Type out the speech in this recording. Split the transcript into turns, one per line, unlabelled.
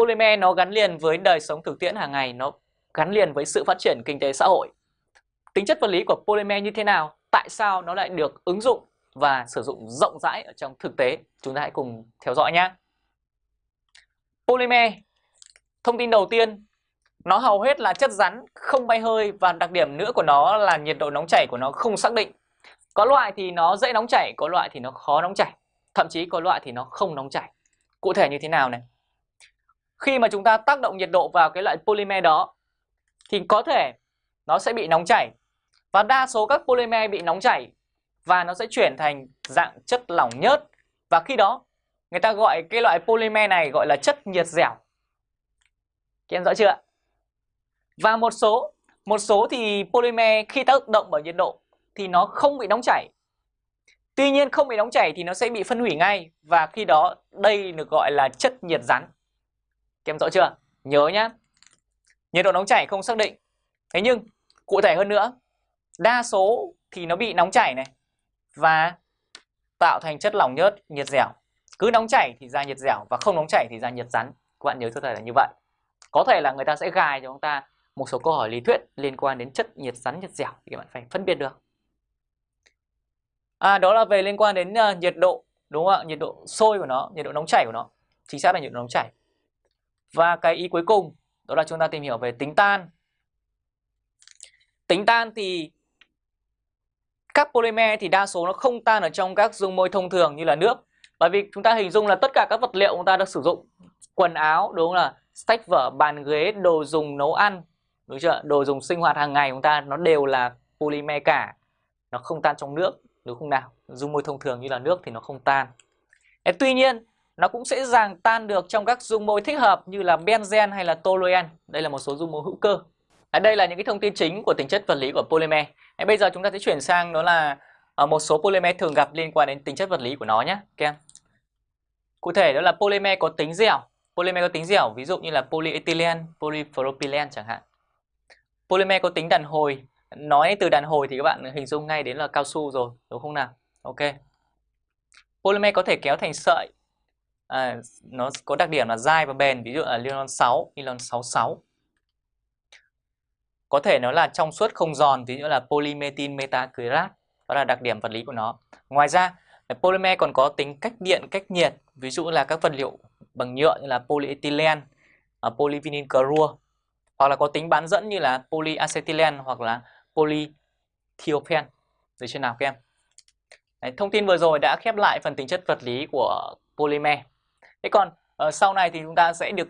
polymer nó gắn liền với đời sống thực tiễn hàng ngày, nó gắn liền với sự phát triển kinh tế xã hội. Tính chất vật lý của polymer như thế nào? Tại sao nó lại được ứng dụng và sử dụng rộng rãi ở trong thực tế? Chúng ta hãy cùng theo dõi nhé. Polymer, thông tin đầu tiên, nó hầu hết là chất rắn, không bay hơi và đặc điểm nữa của nó là nhiệt độ nóng chảy của nó không xác định. Có loại thì nó dễ nóng chảy, có loại thì nó khó nóng chảy, thậm chí có loại thì nó không nóng chảy. Cụ thể như thế nào này? Khi mà chúng ta tác động nhiệt độ vào cái loại polymer đó, thì có thể nó sẽ bị nóng chảy. Và đa số các polymer bị nóng chảy và nó sẽ chuyển thành dạng chất lỏng nhớt. Và khi đó, người ta gọi cái loại polymer này gọi là chất nhiệt dẻo. Các em rõ chưa Và một số một số thì polymer khi tác động bởi nhiệt độ thì nó không bị nóng chảy. Tuy nhiên không bị nóng chảy thì nó sẽ bị phân hủy ngay và khi đó, đây được gọi là chất nhiệt rắn. Em rõ chưa? Nhớ nhá. Nhiệt độ nóng chảy không xác định. Thế nhưng cụ thể hơn nữa, đa số thì nó bị nóng chảy này và tạo thành chất lỏng nhớt nhiệt dẻo. Cứ nóng chảy thì ra nhiệt dẻo và không nóng chảy thì ra nhiệt rắn. Các bạn nhớ cho thầy là như vậy. Có thể là người ta sẽ gài cho chúng ta một số câu hỏi lý thuyết liên quan đến chất nhiệt rắn nhiệt dẻo thì các bạn phải phân biệt được. À đó là về liên quan đến uh, nhiệt độ đúng không ạ? Nhiệt độ sôi của nó, nhiệt độ nóng chảy của nó. Chính xác là nhiệt độ nóng chảy. Và cái ý cuối cùng đó là chúng ta tìm hiểu về tính tan. Tính tan thì các polymer thì đa số nó không tan ở trong các dung môi thông thường như là nước. Bởi vì chúng ta hình dung là tất cả các vật liệu chúng ta được sử dụng quần áo đúng không là sách vở, bàn ghế, đồ dùng nấu ăn, đúng chưa? Đồ dùng sinh hoạt hàng ngày chúng ta nó đều là polymer cả. Nó không tan trong nước, đúng không nào? Dung môi thông thường như là nước thì nó không tan. Tuy nhiên nó cũng sẽ dàng tan được trong các dung môi thích hợp như là benzen hay là toluen. Đây là một số dung môi hữu cơ. À, đây là những cái thông tin chính của tính chất vật lý của polymer. À, bây giờ chúng ta sẽ chuyển sang đó là ờ, một số polymer thường gặp liên quan đến tính chất vật lý của nó nhé, các em. Cụ thể đó là polymer có tính dẻo. Polymer có tính dẻo ví dụ như là polyethylene, polypropylene chẳng hạn. Polymer có tính đàn hồi. Nói từ đàn hồi thì các bạn hình dung ngay đến là cao su rồi, đúng không nào? Ok. Polymer có thể kéo thành sợi à, nó có đặc điểm là dai và bền ví dụ là nylon 6, nylon 66 có thể nó là trong suốt không giòn ví dụ là polymethyl metacrylat đó là đặc điểm vật lý của nó. Ngoài ra polymer còn có tính cách điện cách nhiệt ví dụ là các vật liệu bằng nhựa như là polyethylene à, uh, polyvinyl chloride hoặc là có tính bán dẫn như là polyacetylene hoặc là polythiophen được chưa nào các em? Đấy, thông tin vừa rồi đã khép lại phần tính chất vật lý của polymer. Thế còn uh, sau này thì chúng ta sẽ được